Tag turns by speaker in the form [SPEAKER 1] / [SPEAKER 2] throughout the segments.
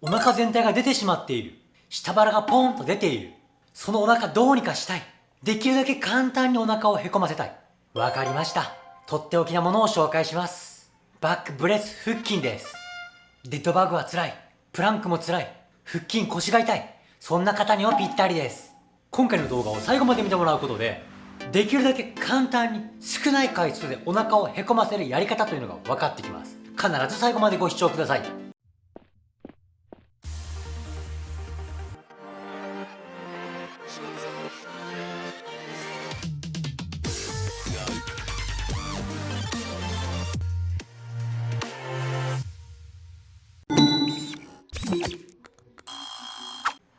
[SPEAKER 1] お腹全体が出てしまっている。下腹がポンと出ている。そのお腹どうにかしたい。できるだけ簡単にお腹をへこませたい。わかりました。とっておきなものを紹介します。バックブレス腹筋です。デッドバグは辛い。プランクも辛い。腹筋腰が痛い。そんな方にはぴったりです。今回の動画を最後まで見てもらうことで、できるだけ簡単に少ない回数でお腹をへこませるやり方というのが分かってきます。必ず最後までご視聴ください。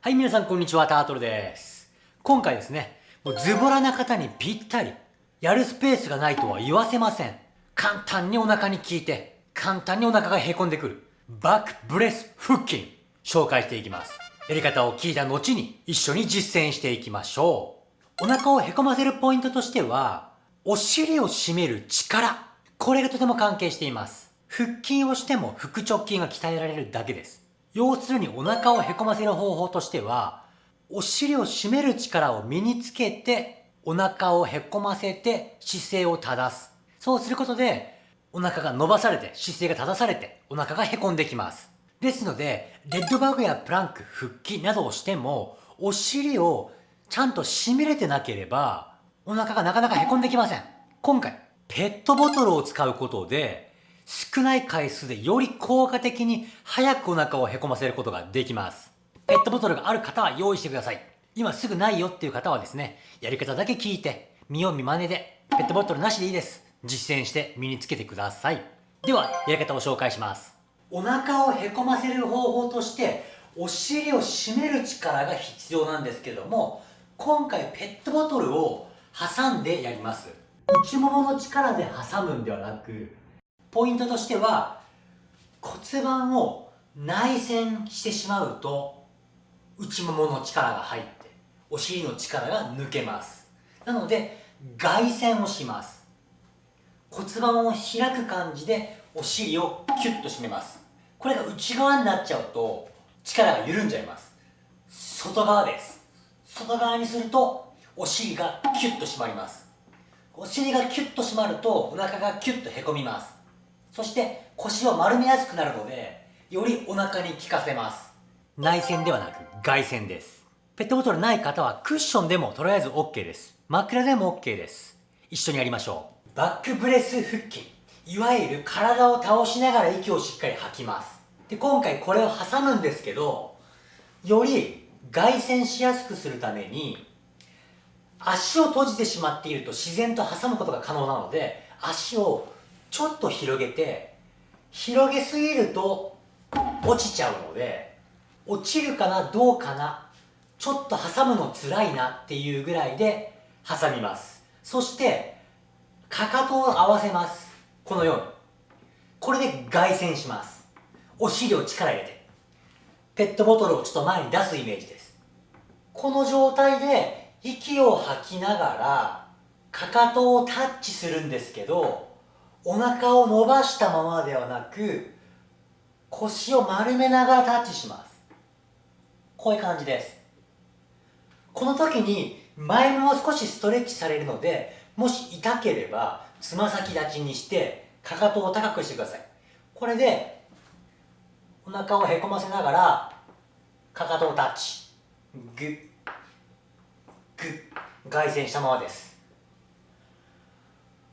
[SPEAKER 1] はい、皆さんこんにちは、タートルです。今回ですね、もうズボラな方にぴったり、やるスペースがないとは言わせません。簡単にお腹に効いて、簡単にお腹がへこんでくる、バックブレス腹筋、紹介していきます。やり方を聞いた後に一緒に実践していきましょう。お腹をへこませるポイントとしては、お尻を締める力。これがとても関係しています。腹筋をしても腹直筋が鍛えられるだけです。要するにお腹をへこませる方法としては、お尻を締める力を身につけて、お腹をへこませて姿勢を正す。そうすることで、お腹が伸ばされて、姿勢が正されて、お腹がへこんできます。ですので、レッドバグやプランク、腹筋などをしても、お尻をちゃんと締めれてなければ、お腹がなかなかへこんできません。今回、ペットボトルを使うことで、少ない回数でより効果的に早くお腹をへこませることができます。ペットボトルがある方は用意してください。今すぐないよっていう方はですね、やり方だけ聞いて、見よう見真似で、ペットボトルなしでいいです。実践して身につけてください。では、やり方を紹介します。お腹をへこませる方法として、お尻を締める力が必要なんですけども、今回ペットボトルを挟んでやります。内ももの力で挟むんではなく、ポイントとしては骨盤を内旋してしまうと内ももの力が入ってお尻の力が抜けます。なので外旋をします。骨盤を開く感じでお尻をキュッと締めます。これが内側になっちゃうと力が緩んじゃいます。外側です。外側にするとお尻がキュッと締まります。お尻がキュッと締まるとお腹がキュッとへこみます。そして腰を丸めやすくなるのでよりお腹に効かせます。内旋ではなく外旋です。ペットボトルない方はクッションでもとりあえず OK です。枕でも OK です。一緒にやりましょう。バックブレス腹筋。いわゆる体を倒しながら息をしっかり吐きます。で今回これを挟むんですけどより外旋しやすくするために足を閉じてしまっていると自然と挟むことが可能なので足をちょっと広げて広げすぎると落ちちゃうので落ちるかなどうかなちょっと挟むの辛いなっていうぐらいで挟みます。そしてかかとを合わせます。このように。これで外旋します。お尻を力入れて。ペットボトルをちょっと前に出すイメージです。この状態で息を吐きながらかかとをタッチするんですけどお腹を伸ばしたままではなく腰を丸めながらタッチします。こういう感じです。この時に前も少しストレッチされるのでもし痛ければつま先立ちにしてかかとを高くしてください。これでお腹をへこませながらかかとをタッチ。グッグッ外旋したままです。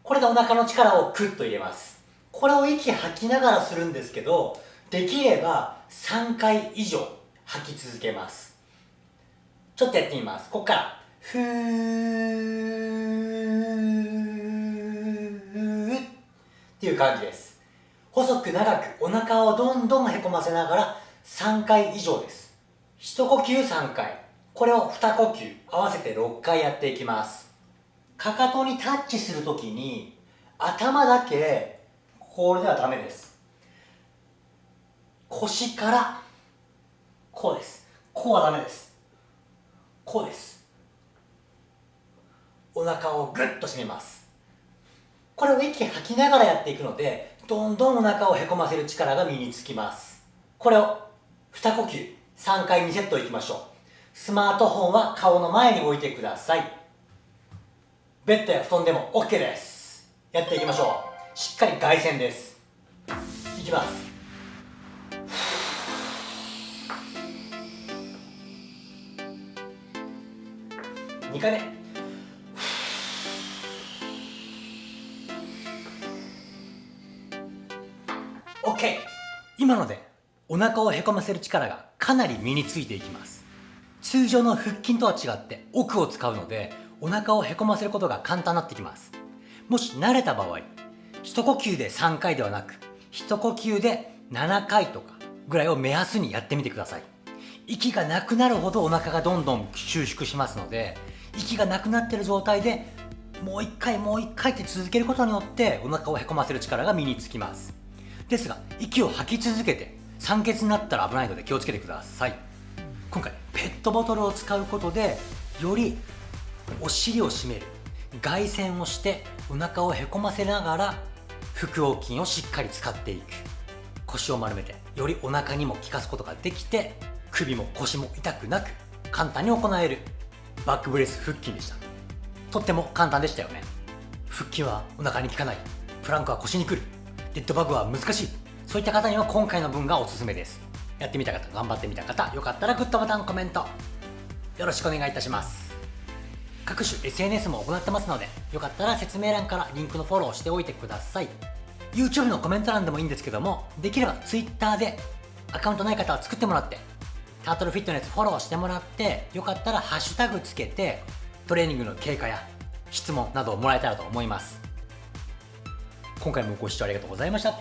[SPEAKER 1] これでお腹の力をクッと入れます。これを息吐きながらするんですけどできれば3回以上吐き続けます。ちょっとやってみます。ここから。ふーっていう感じです。細く長くお腹をどんどんへこませながら3回以上です。一呼吸3回。これを2呼吸。合わせて6回やっていきます。かかとにタッチするときに頭だけこれではダメです。腰からこうです。こうはダメです。こうです。お腹をグッと締めます。これを息吐きながらやっていくのでどんどんお腹をへこませる力が身につきます。これを2呼吸。3回2セットいきましょう。スマートフォンは顔の前に置いてください。ベッドや布団でも OK です。やっていきましょう。しっかり外旋です。いきます。2回目。OK 今のでお腹をへこませる力がかなり身についていきます。通常の腹筋とは違って奥を使うのでお腹をへこませることが簡単になってきます。もし慣れた場合一呼吸で3回ではなく一呼吸で7回とかぐらいを目安にやってみてください。息がなくなるほどお腹がどんどん収縮しますので息がなくなってる状態でもう一回もう一回って続けることによってお腹をへこませる力が身につきます。ですが息を吐き続けて酸欠になったら危ないので気をつけてください。今回ペットボトルを使うことでよりお尻を締める外旋をしてお腹をへこませながら腹横筋をしっかり使っていく。腰を丸めてよりお腹にも効かすことができて首も腰も痛くなく簡単に行える。バックブレス腹筋でした。とっても簡単でしたよね。腹筋はお腹に効かない。プランクは腰にくる。デッドバグは難しい。そういった方には今回の分がおすすめです。やってみた方頑張ってみた方よかったらグッドボタンコメントよろしくお願いいたします。各種 SNS も行ってますのでよかったら説明欄からリンクのフォローしておいてください。YouTube のコメント欄でもいいんですけどもできれば Twitter でアカウントない方は作ってもらってタートルフィットネスフォローしてもらってよかったらハッシュタグつけてトレーニングの経過や質問などをもらえたらと思います。今回もご視聴ありがとうございました。